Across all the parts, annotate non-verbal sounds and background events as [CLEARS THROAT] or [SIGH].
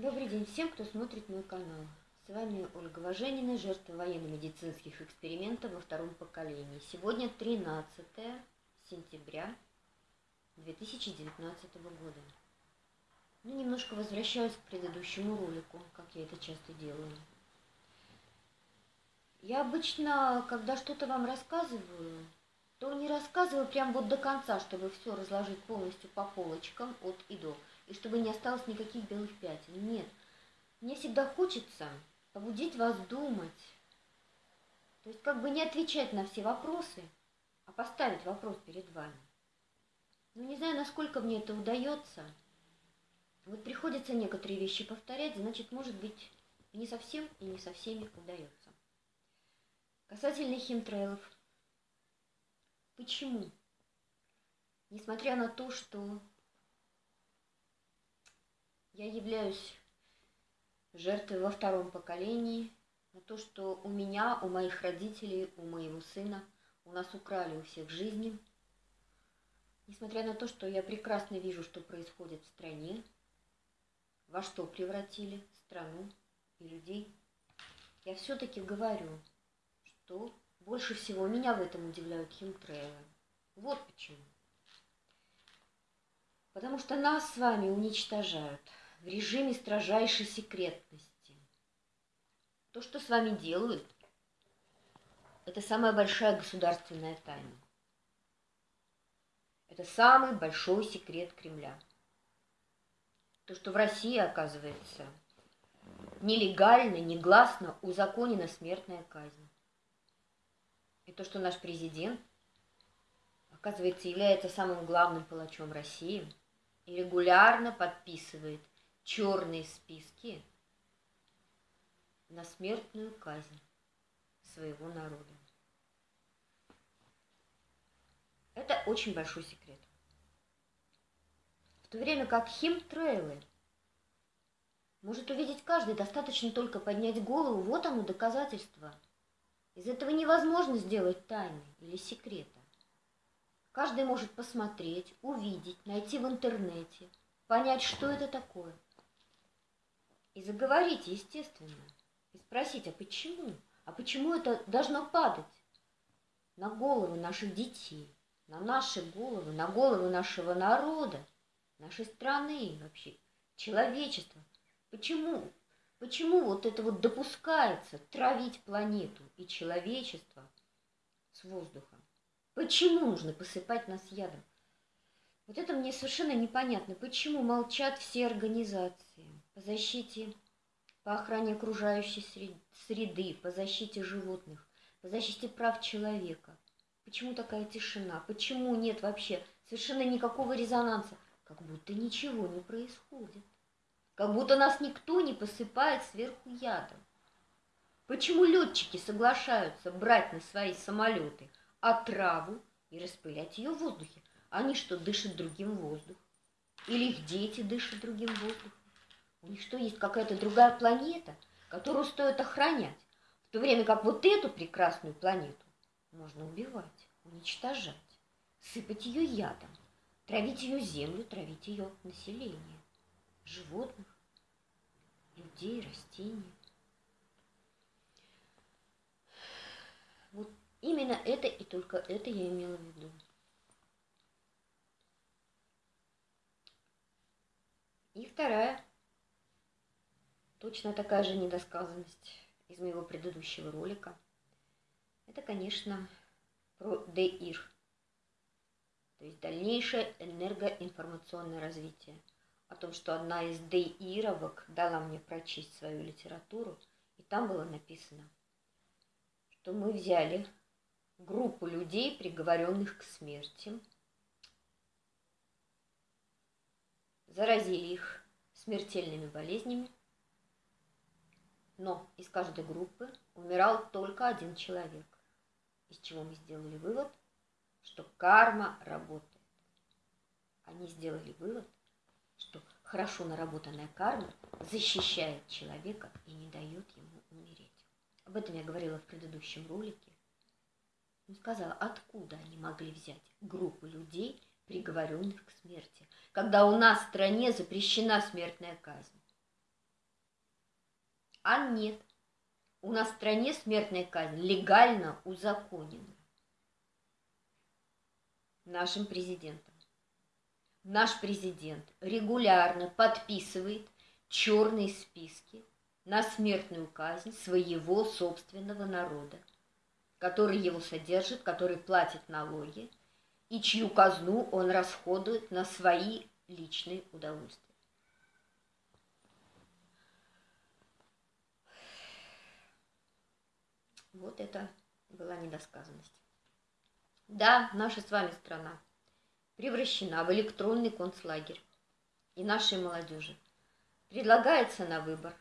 Добрый день всем, кто смотрит мой канал. С вами Ольга Важенина, жертва военно-медицинских экспериментов во втором поколении. Сегодня 13 сентября 2019 года. Ну, немножко возвращаюсь к предыдущему ролику, как я это часто делаю. Я обычно, когда что-то вам рассказываю, то не рассказываю прям вот до конца, чтобы все разложить полностью по полочкам от и до, и чтобы не осталось никаких белых пятен. Нет, мне всегда хочется побудить вас думать, то есть как бы не отвечать на все вопросы, а поставить вопрос перед вами. Ну, не знаю, насколько мне это удается. Вот приходится некоторые вещи повторять, значит, может быть, не совсем и не со всеми удается. Касательно химтрейлов. Почему? Несмотря на то, что я являюсь жертвой во втором поколении, на то, что у меня, у моих родителей, у моего сына, у нас украли у всех жизни. Несмотря на то, что я прекрасно вижу, что происходит в стране, во что превратили страну и людей, я все-таки говорю – что больше всего меня в этом удивляют химтрейлы. Вот почему. Потому что нас с вами уничтожают в режиме строжайшей секретности. То, что с вами делают, это самая большая государственная тайна. Это самый большой секрет Кремля. То, что в России, оказывается, нелегально, негласно узаконена смертная казнь. И то, что наш президент, оказывается, является самым главным палачом России и регулярно подписывает черные списки на смертную казнь своего народа. Это очень большой секрет. В то время как химтрейлы может увидеть каждый, достаточно только поднять голову, вот оно доказательство – из этого невозможно сделать тайны или секрета. Каждый может посмотреть, увидеть, найти в интернете, понять, что это такое. И заговорить, естественно, и спросить, а почему? А почему это должно падать на головы наших детей, на наши головы, на головы нашего народа, нашей страны вообще, человечества? Почему Почему вот это вот допускается травить планету и человечество с воздухом? Почему нужно посыпать нас ядом? Вот это мне совершенно непонятно. Почему молчат все организации по защите, по охране окружающей среды, по защите животных, по защите прав человека? Почему такая тишина? Почему нет вообще совершенно никакого резонанса? Как будто ничего не происходит как будто нас никто не посыпает сверху ядом. Почему летчики соглашаются брать на свои самолеты отраву и распылять ее в воздухе? Они что, дышат другим воздухом? Или их дети дышат другим воздухом? У них что, есть какая-то другая планета, которую стоит охранять, в то время как вот эту прекрасную планету можно убивать, уничтожать, сыпать ее ядом, травить ее землю, травить ее население животных, людей, растений. Вот именно это и только это я имела в виду. И вторая, точно такая же недосказанность из моего предыдущего ролика. Это, конечно, про ДИР, то есть дальнейшее энергоинформационное развитие – о том, что одна из деировок дала мне прочесть свою литературу, и там было написано, что мы взяли группу людей, приговоренных к смерти, заразили их смертельными болезнями, но из каждой группы умирал только один человек, из чего мы сделали вывод, что карма работает. Они сделали вывод, что хорошо наработанная карма защищает человека и не дает ему умереть. Об этом я говорила в предыдущем ролике. Он сказала, откуда они могли взять группу людей, приговоренных к смерти, когда у нас в стране запрещена смертная казнь. А нет. У нас в стране смертная казнь легально узаконена нашим президентом. Наш президент регулярно подписывает черные списки на смертную казнь своего собственного народа, который его содержит, который платит налоги и чью казну он расходует на свои личные удовольствия. Вот это была недосказанность. Да, наша с вами страна превращена в электронный концлагерь. И нашей молодежи предлагается на выбор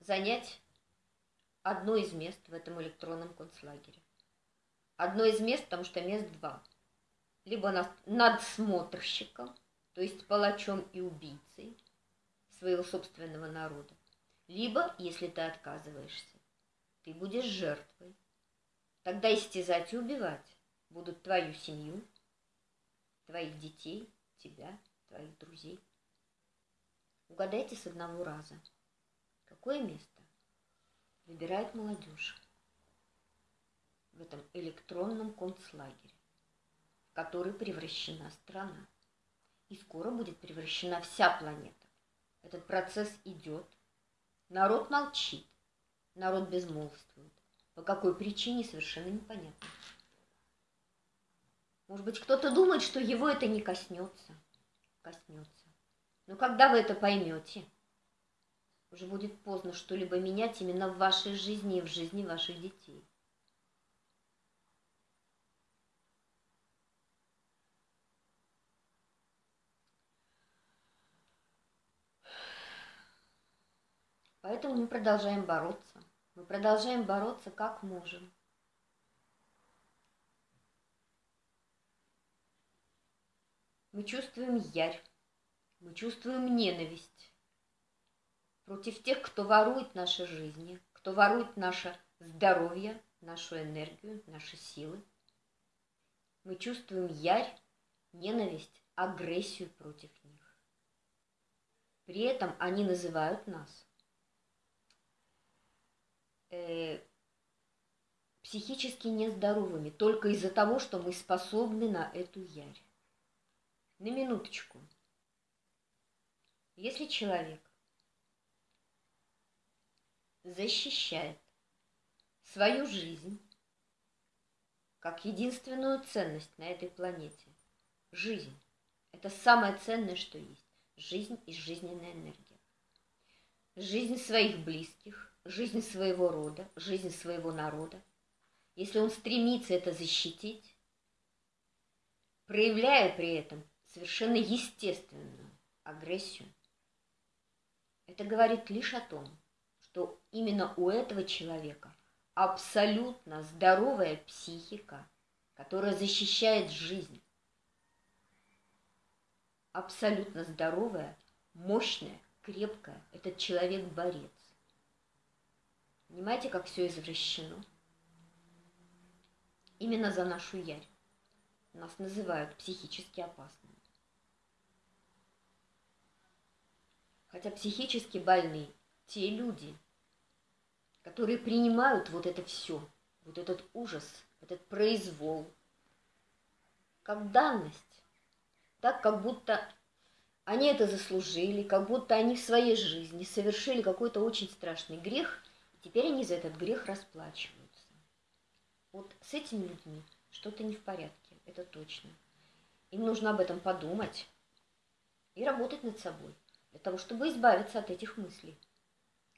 занять одно из мест в этом электронном концлагере. Одно из мест, потому что мест два. Либо над надсмотрщиком, то есть палачом и убийцей своего собственного народа. Либо, если ты отказываешься, ты будешь жертвой. Тогда истязать и убивать будут твою семью, твоих детей, тебя, твоих друзей. Угадайте с одного раза, какое место выбирает молодежь в этом электронном концлагере, в который превращена страна. И скоро будет превращена вся планета. Этот процесс идет. Народ молчит, народ безмолвствует. По какой причине, совершенно непонятно. Может быть, кто-то думает, что его это не коснется. Коснется. Но когда вы это поймете, уже будет поздно что-либо менять именно в вашей жизни и в жизни ваших детей. Поэтому мы продолжаем бороться. Мы продолжаем бороться как можем. Мы чувствуем ярь, мы чувствуем ненависть против тех, кто ворует наши жизни, кто ворует наше здоровье, нашу энергию, наши силы. Мы чувствуем ярь, ненависть, агрессию против них. При этом они называют нас э, психически нездоровыми только из-за того, что мы способны на эту ярь. На минуточку. Если человек защищает свою жизнь как единственную ценность на этой планете, жизнь – это самое ценное, что есть. Жизнь и жизненная энергия. Жизнь своих близких, жизнь своего рода, жизнь своего народа. Если он стремится это защитить, проявляя при этом совершенно естественную агрессию, это говорит лишь о том, что именно у этого человека абсолютно здоровая психика, которая защищает жизнь. Абсолютно здоровая, мощная, крепкая. Этот человек борец. Понимаете, как все извращено? Именно за нашу ярь. Нас называют психически опасными. Хотя психически больные те люди, которые принимают вот это все, вот этот ужас, этот произвол, как данность, так как будто они это заслужили, как будто они в своей жизни совершили какой-то очень страшный грех, теперь они за этот грех расплачиваются. Вот с этими людьми что-то не в порядке, это точно. Им нужно об этом подумать и работать над собой для того, чтобы избавиться от этих мыслей,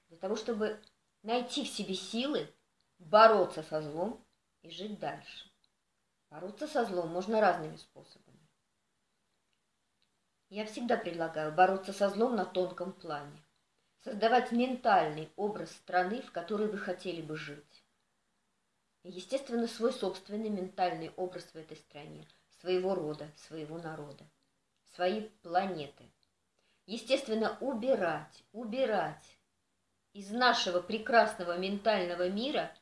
для того, чтобы найти в себе силы бороться со злом и жить дальше. Бороться со злом можно разными способами. Я всегда предлагаю бороться со злом на тонком плане, создавать ментальный образ страны, в которой вы хотели бы жить. Естественно, свой собственный ментальный образ в этой стране, своего рода, своего народа, своей планеты – естественно, убирать, убирать из нашего прекрасного ментального мира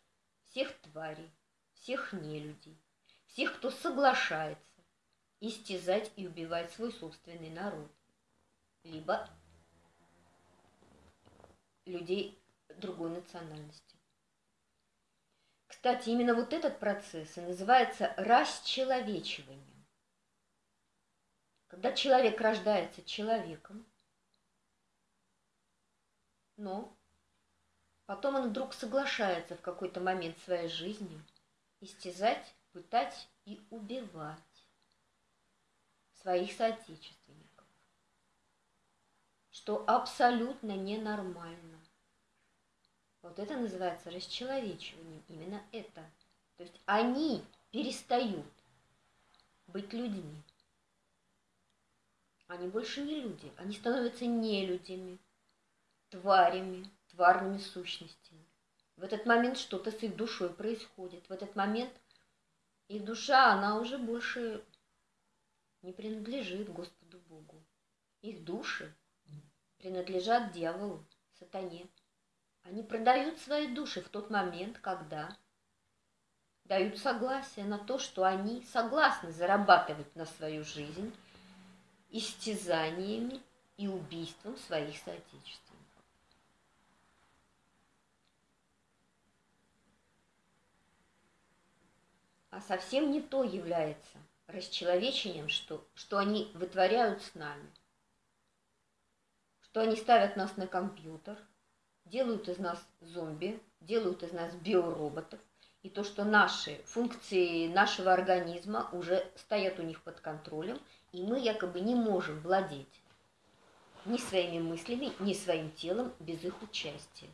всех тварей, всех нелюдей, всех, кто соглашается истязать и убивать свой собственный народ, либо людей другой национальности. Кстати, именно вот этот процесс и называется расчеловечиванием. Когда человек рождается человеком, но потом он вдруг соглашается в какой-то момент своей жизни истязать, пытать и убивать своих соотечественников, что абсолютно ненормально. Вот это называется расчеловечиванием, именно это. То есть они перестают быть людьми. Они больше не люди, они становятся не людьми, тварями, тварными сущностями. В этот момент что-то с их душой происходит. В этот момент их душа, она уже больше не принадлежит Господу Богу. Их души принадлежат дьяволу, сатане. Они продают свои души в тот момент, когда дают согласие на то, что они согласны зарабатывать на свою жизнь истязаниями и убийством своих соотечественников. А совсем не то является расчеловечением, что, что они вытворяют с нами. Что они ставят нас на компьютер, делают из нас зомби, делают из нас биороботов, и то, что наши функции нашего организма уже стоят у них под контролем, и мы якобы не можем владеть ни своими мыслями, ни своим телом без их участия.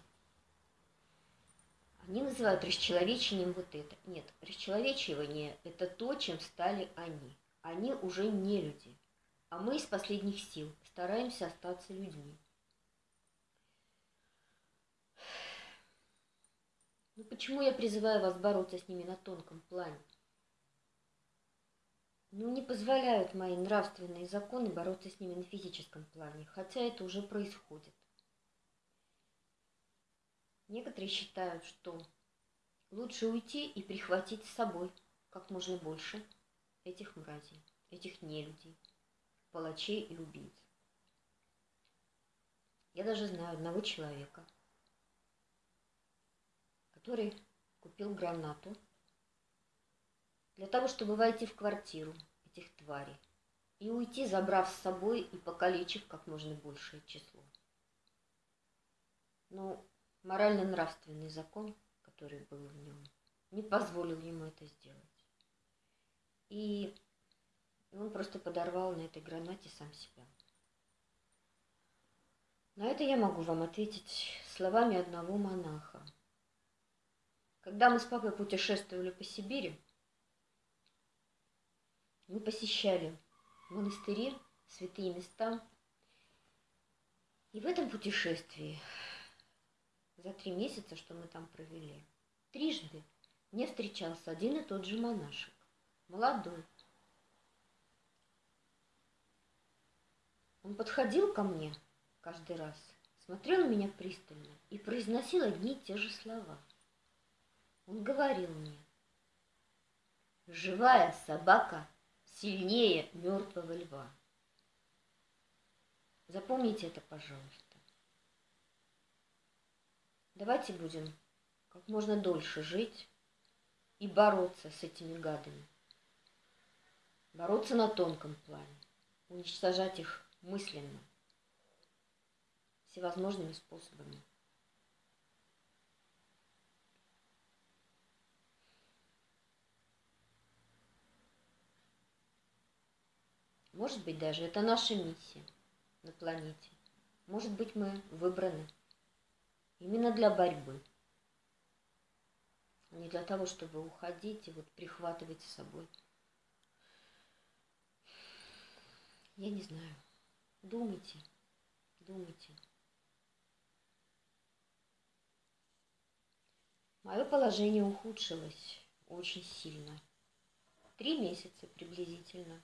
Они называют расчеловечением вот это. Нет, расчеловечивание – это то, чем стали они. Они уже не люди. А мы из последних сил стараемся остаться людьми. Ну почему я призываю вас бороться с ними на тонком плане? Ну не позволяют мои нравственные законы бороться с ними на физическом плане, хотя это уже происходит. Некоторые считают, что лучше уйти и прихватить с собой как можно больше этих мразей, этих нелюдей, палачей и убийц. Я даже знаю одного человека, который купил гранату для того, чтобы войти в квартиру этих тварей и уйти, забрав с собой и покалечив как можно большее число. Но морально-нравственный закон, который был в нем, не позволил ему это сделать. И он просто подорвал на этой гранате сам себя. На это я могу вам ответить словами одного монаха. Когда мы с папой путешествовали по Сибири, мы посещали монастыри, святые места. И в этом путешествии за три месяца, что мы там провели, трижды мне встречался один и тот же монашек, молодой. Он подходил ко мне каждый раз, смотрел на меня пристально и произносил одни и те же слова. Он говорил мне, живая собака сильнее мертвого льва. Запомните это, пожалуйста. Давайте будем как можно дольше жить и бороться с этими гадами. Бороться на тонком плане, уничтожать их мысленно, всевозможными способами. Может быть, даже это наша миссия на планете. Может быть, мы выбраны именно для борьбы, а не для того, чтобы уходить и вот прихватывать с собой. Я не знаю. Думайте, думайте. Мое положение ухудшилось очень сильно. Три месяца приблизительно.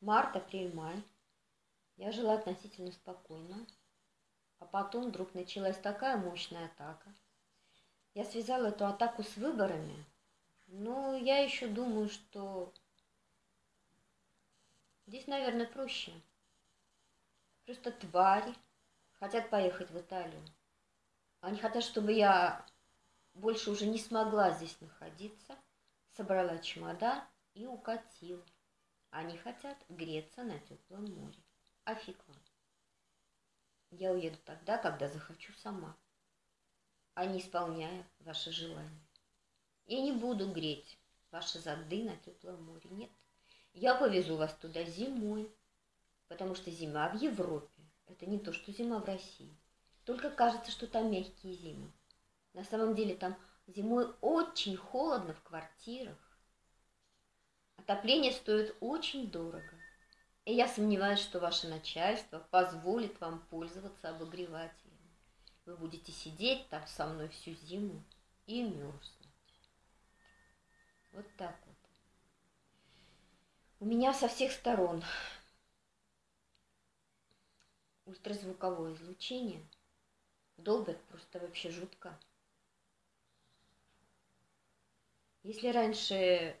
Март, апрель, май. Я жила относительно спокойно. А потом вдруг началась такая мощная атака. Я связала эту атаку с выборами, но я еще думаю, что здесь, наверное, проще. Просто твари хотят поехать в Италию. Они хотят, чтобы я больше уже не смогла здесь находиться, собрала чемодан и укатила. Они хотят греться на теплом море. А фиг вам. Я уеду тогда, когда захочу сама, а не исполняя ваши желания. И не буду греть ваши зады на теплом море. Нет, я повезу вас туда зимой, потому что зима в Европе – это не то, что зима в России. Только кажется, что там мягкие зимы. На самом деле там зимой очень холодно в квартирах. Отопление стоит очень дорого. И я сомневаюсь, что ваше начальство позволит вам пользоваться обогревателем. Вы будете сидеть там со мной всю зиму и мерзнуть. Вот так вот. У меня со всех сторон ультразвуковое излучение. Долбят просто вообще жутко. Если раньше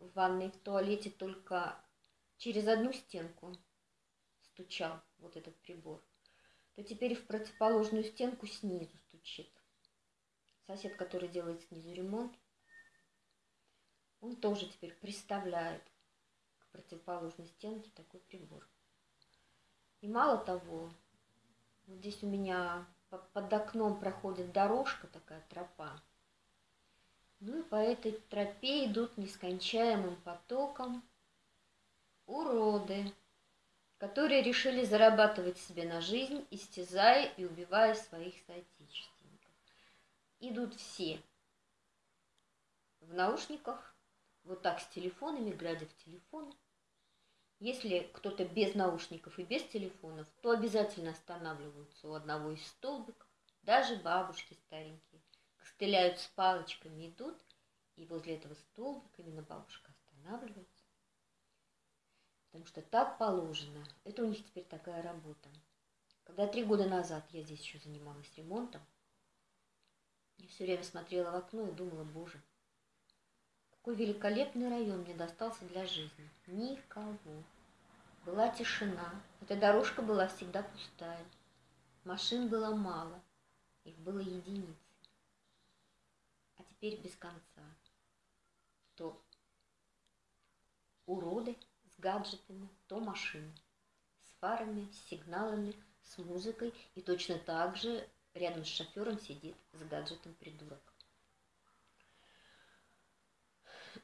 в ванной в туалете только через одну стенку стучал вот этот прибор, то теперь в противоположную стенку снизу стучит. Сосед, который делает снизу ремонт, он тоже теперь представляет к противоположной стенке такой прибор. И мало того, вот здесь у меня под окном проходит дорожка, такая тропа. Ну и по этой тропе идут нескончаемым потоком уроды, которые решили зарабатывать себе на жизнь, истязая и убивая своих соотечественников. Идут все в наушниках, вот так с телефонами, глядя в телефон. Если кто-то без наушников и без телефонов, то обязательно останавливаются у одного из столбиков, даже бабушки старенькие, костыляют с палочками, идут, и возле этого столбика именно бабушка останавливается потому что так положено. Это у них теперь такая работа. Когда три года назад я здесь еще занималась ремонтом, я все время смотрела в окно и думала, боже, какой великолепный район мне достался для жизни. Никого. Была тишина. Эта дорожка была всегда пустая. Машин было мало. Их было единицы. Теперь без конца. То уроды – гаджетами, то машины, с фарами, с сигналами, с музыкой, и точно так же рядом с шофером сидит с гаджетом придурок.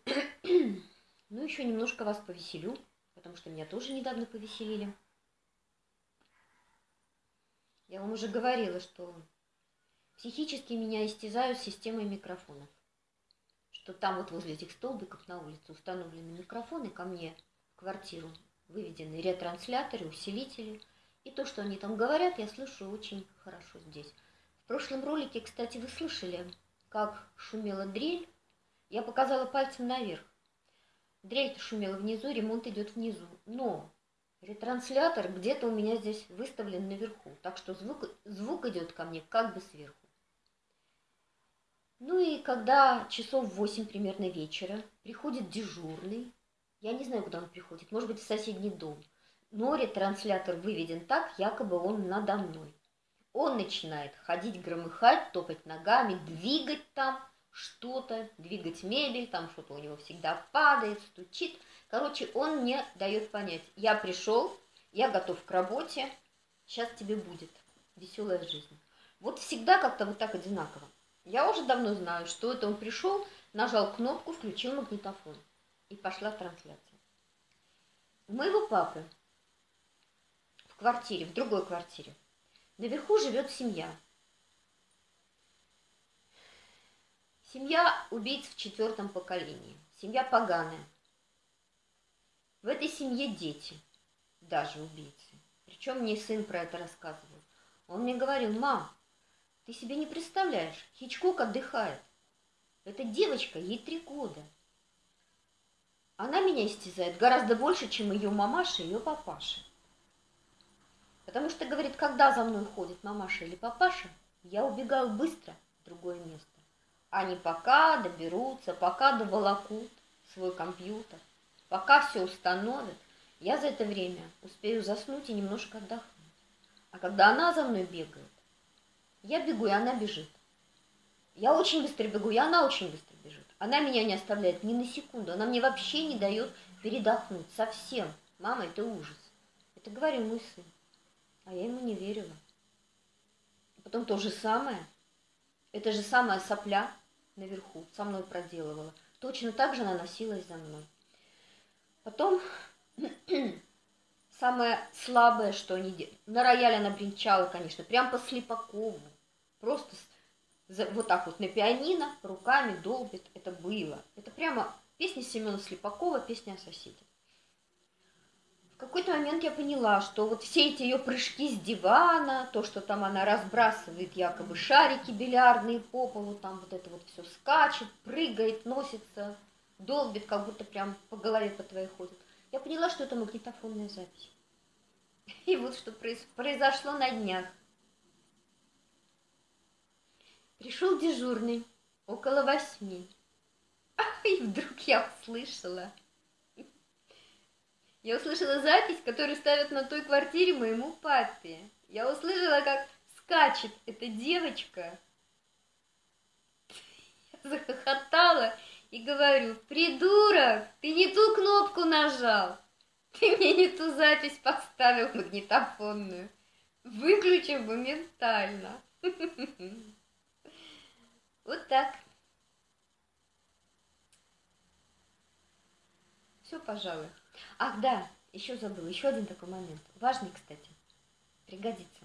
[CLEARS THROAT] Ну, еще немножко вас повеселю, потому что меня тоже недавно повеселили. Я вам уже говорила, что психически меня истязают системой микрофонов. Что там вот возле этих столбиков на улице установлены микрофоны, ко мне квартиру выведены ретрансляторы, усилители. И то, что они там говорят, я слышу очень хорошо здесь. В прошлом ролике, кстати, вы слышали, как шумела дрель. Я показала пальцем наверх. Дрель-то шумела внизу, ремонт идет внизу. Но ретранслятор где-то у меня здесь выставлен наверху. Так что звук, звук идет ко мне как бы сверху. Ну и когда часов восемь примерно вечера приходит дежурный, я не знаю, куда он приходит. Может быть, в соседний дом. Но ретранслятор выведен так, якобы он надо мной. Он начинает ходить, громыхать, топать ногами, двигать там что-то, двигать мебель, там что-то у него всегда падает, стучит. Короче, он мне дает понять, я пришел, я готов к работе, сейчас тебе будет веселая жизнь. Вот всегда как-то вот так одинаково. Я уже давно знаю, что это он пришел, нажал кнопку, включил магнитофон и пошла трансляция. У моего папы в квартире, в другой квартире, наверху живет семья. Семья убийц в четвертом поколении. Семья поганая. В этой семье дети, даже убийцы. Причем мне сын про это рассказывал. Он мне говорил, мам, ты себе не представляешь, Хичкок отдыхает. Эта девочка, ей три года – она меня истязает гораздо больше, чем ее мамаша и ее папаша. Потому что, говорит, когда за мной ходит мамаша или папаша, я убегаю быстро в другое место. Они пока доберутся, пока доволокут свой компьютер, пока все установят, я за это время успею заснуть и немножко отдохнуть. А когда она за мной бегает, Я бегу, и она бежит. Я очень быстро бегу, и она очень быстро бежит. Она меня не оставляет ни на секунду. Она мне вообще не дает передохнуть. Совсем. Мама, это ужас. Это говорил мой сын. А я ему не верила. Потом то же самое. Это же самая сопля наверху со мной проделывала. Точно так же она носилась за мной. Потом [CLEARS THROAT] самое слабое, что они делали. На рояле она бренчала, конечно, прям по Слепакову. Просто вот так вот на пианино руками долбит. Это было. Это прямо песня Семена Слепакова, песня о соседе. В какой-то момент я поняла, что вот все эти ее прыжки с дивана, то, что там она разбрасывает якобы шарики бильярдные по полу, там вот это вот все скачет, прыгает, носится, долбит, как будто прям по голове по твоей ходит. Я поняла, что это магнитофонная запись. [LAUGHS] И вот что произошло на днях. Пришел дежурный около восьми. [LAUGHS] И вдруг я услышала. Я услышала запись, которую ставят на той квартире моему папе. Я услышала, как скачет эта девочка. Я захохотала и говорю, придурок, ты не ту кнопку нажал. Ты мне не ту запись поставил магнитофонную. Выключи моментально. [LAUGHS] Вот так. Все, пожалуй. Ах, да, еще забыл, еще один такой момент. Важный, кстати. Пригодится.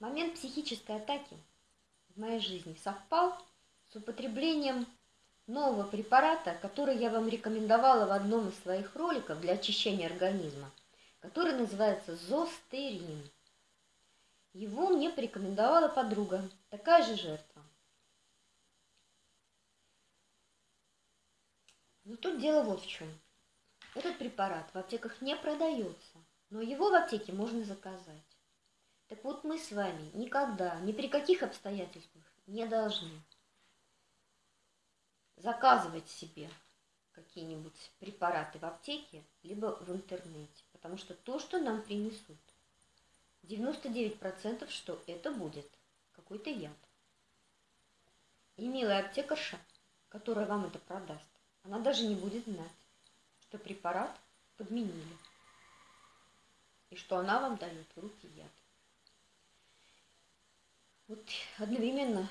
Момент психической атаки в моей жизни совпал с употреблением нового препарата, который я вам рекомендовала в одном из своих роликов для очищения организма, который называется зостерин. Его мне порекомендовала подруга, такая же жертва. Но тут дело вот в чем. Этот препарат в аптеках не продается, но его в аптеке можно заказать. Так вот мы с вами никогда, ни при каких обстоятельствах не должны заказывать себе какие-нибудь препараты в аптеке, либо в интернете. Потому что то, что нам принесут, 99% что это будет какой-то яд. И милая аптекарша, которая вам это продаст, она даже не будет знать, что препарат подменили и что она вам дает в руки яд. Вот одновременно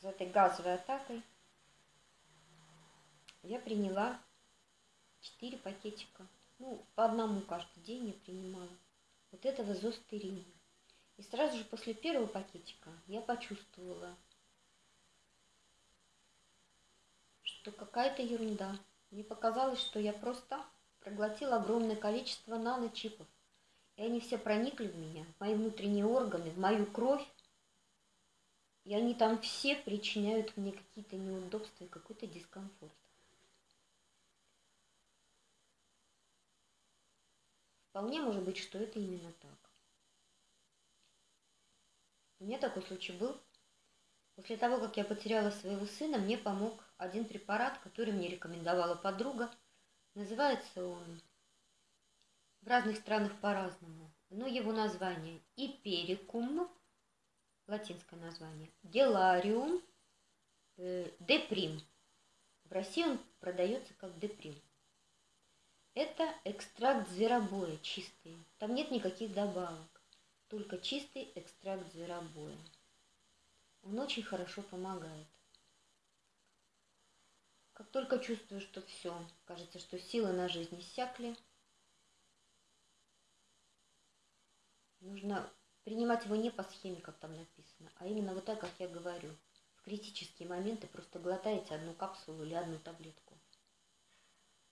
с этой газовой атакой я приняла 4 пакетика ну, по одному каждый день я принимала. Вот этого зостерина. И сразу же после первого пакетика я почувствовала, что какая-то ерунда. Мне показалось, что я просто проглотила огромное количество наночипов. И они все проникли в меня, в мои внутренние органы, в мою кровь. И они там все причиняют мне какие-то неудобства и какой-то дискомфорт. Вполне может быть, что это именно так. У меня такой случай был. После того, как я потеряла своего сына, мне помог один препарат, который мне рекомендовала подруга. Называется он в разных странах по-разному. Но его название Иперикум, латинское название, Гелариум, э, Деприм. В России он продается как Деприм. Это экстракт зверобоя чистый. Там нет никаких добавок. Только чистый экстракт зверобоя. Он очень хорошо помогает. Как только чувствую, что все, кажется, что силы на жизнь иссякли, нужно принимать его не по схеме, как там написано, а именно вот так, как я говорю. В критические моменты просто глотаете одну капсулу или одну таблетку.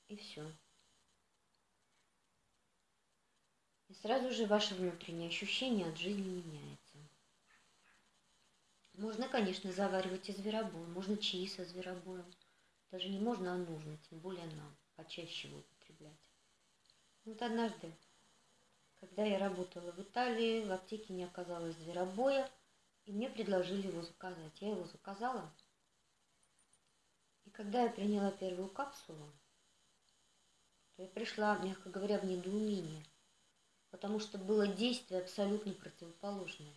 И все. И сразу же ваше внутреннее ощущение от жизни меняется. Можно, конечно, заваривать и зверобой, можно чаи со зверобоем. Даже не можно, а нужно, тем более нам, почаще его употреблять. Вот однажды, когда я работала в Италии, в аптеке не оказалось зверобоя, и мне предложили его заказать. Я его заказала. И когда я приняла первую капсулу, то я пришла, мягко говоря, в недоумение – потому что было действие абсолютно противоположное.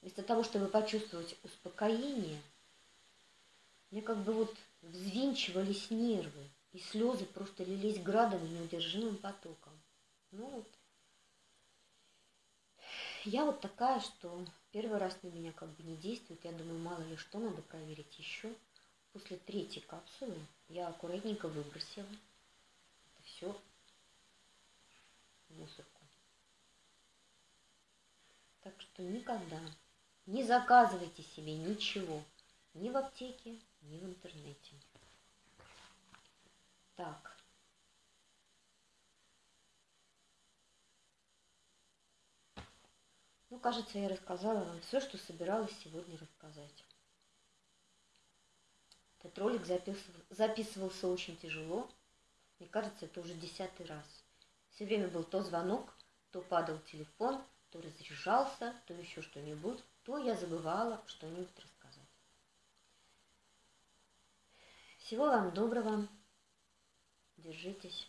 Вместо того, чтобы почувствовать успокоение, мне как бы вот взвинчивались нервы, и слезы просто лились градом и неудержимым потоком. Ну вот. Я вот такая, что первый раз на меня как бы не действует. Я думаю, мало ли что, надо проверить еще. После третьей капсулы я аккуратненько выбросила. Это все в мусорку. Так что никогда не заказывайте себе ничего ни в аптеке, ни в интернете. Так. Ну, кажется, я рассказала вам все, что собиралась сегодня рассказать. Этот ролик записывал, записывался очень тяжело. Мне кажется, это уже десятый раз. Все время был то звонок, то падал телефон, то разряжался, то еще что-нибудь, то я забывала что-нибудь рассказать. Всего вам доброго. Держитесь.